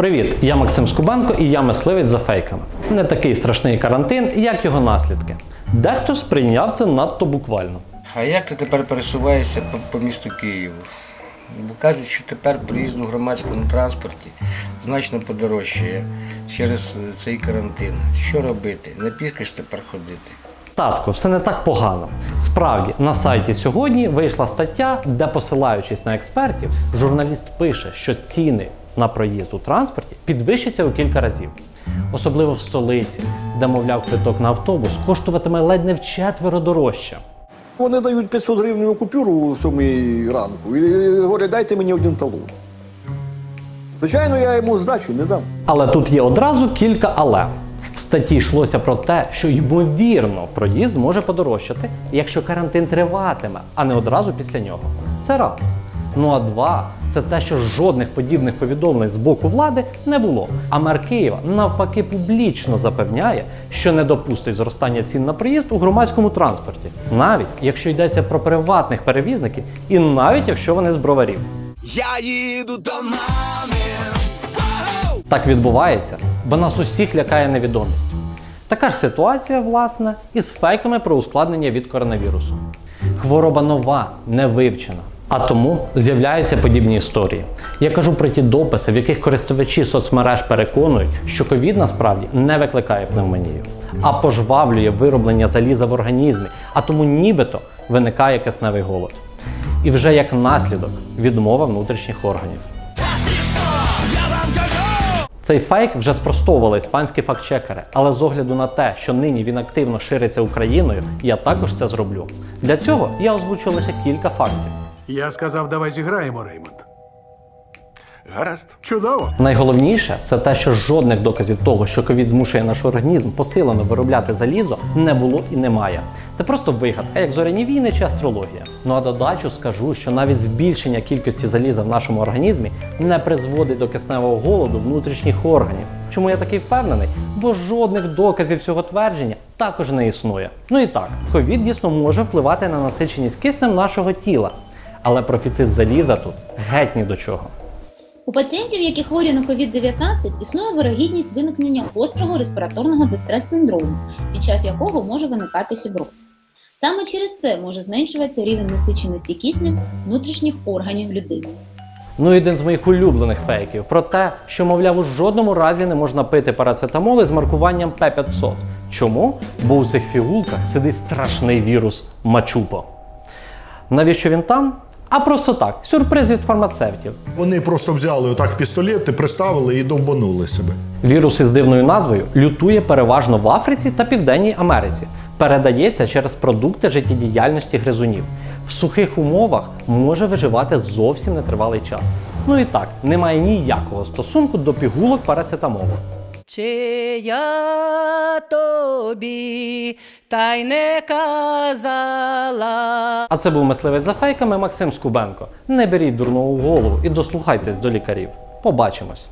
Привіт, я Максим Скубенко і я мисливець за фейками. Не такий страшний карантин, як його наслідки. Дехто сприйняв це надто буквально. А як ти тепер пересуваєшся по, по місту Києву? Бо кажуть, що тепер приїзд у громадському транспорті значно подорожчає через е, цей карантин. Що робити? Не ж тепер ходити. Татко, все не так погано. Справді, на сайті сьогодні вийшла стаття, де, посилаючись на експертів, журналіст пише, що ціни на проїзд у транспорті підвищаться у кілька разів. Особливо в столиці, де, мовляв, квиток на автобус коштуватиме ледь не вчетверо дорожче. Вони дають 500 гривень купюру у сьомій ранку і говорять, дайте мені один талон. Звичайно, я йому здачу не дам. Але тут є одразу кілька але. В статті йшлося про те, що ймовірно проїзд може подорожчати, якщо карантин триватиме, а не одразу після нього. Це раз. Ну а два це те, що жодних подібних повідомлень з боку влади не було. А мер Києва навпаки публічно запевняє, що не допустить зростання цін на проїзд у громадському транспорті, навіть якщо йдеться про приватних перевізників, і навіть якщо вони з броварів. Я їду до мами. Так відбувається, бо нас усіх лякає невідомість. Така ж ситуація, власне, із фейками про ускладнення від коронавірусу. Хвороба нова, не вивчена. А тому з'являються подібні історії. Я кажу про ті дописи, в яких користувачі соцмереж переконують, що ковід насправді не викликає пневмонію, а пожвавлює вироблення заліза в організмі, а тому нібито виникає кисневий голод. І вже як наслідок відмова внутрішніх органів. Цей фейк вже спростовували іспанські фактчекери, але з огляду на те, що нині він активно шириться Україною, я також це зроблю. Для цього я озвучу лише кілька фактів. Я сказав, давай зіграємо, Реймонд. Гаразд. Чудово. Найголовніше це те, що жодних доказів того, що ковід змушує наш організм посилено виробляти залізо, не було і немає. Це просто вигадка, як зоряні війни чи астрологія. Ну а додачу скажу, що навіть збільшення кількості заліза в нашому організмі не призводить до кисневого голоду внутрішніх органів. Чому я такий впевнений? Бо жодних доказів цього твердження також не існує. Ну і так, ковід дійсно може впливати на насиченість киснем нашого тіла, але профіцит заліза тут геть ні до чого. У пацієнтів, які хворі на COVID-19, існує вирогідність виникнення гострого респіраторного дистрес-синдрому, під час якого може виникати фіброз. Саме через це може зменшуватися рівень насиченості киснем внутрішніх органів людини. Ну, і один з моїх улюблених фейків про те, що, мовляв, у жодному разі не можна пити парацетамоли з маркуванням П500. Чому? Бо у цих фігулках сидить страшний вірус Мачупо. Навіщо він там? А просто так, сюрприз від фармацевтів. Вони просто взяли отак пістолети, приставили і довбанули себе. Вірус із дивною назвою лютує переважно в Африці та Південній Америці. Передається через продукти життєдіяльності гризунів. В сухих умовах може виживати зовсім нетривалий час. Ну і так, немає ніякого стосунку до пігулок парацетамолу. Чи я тобі та й не казала. А це був мисливець за фейками Максим Скубенко. Не беріть дурного в голову і дослухайтесь до лікарів. Побачимось!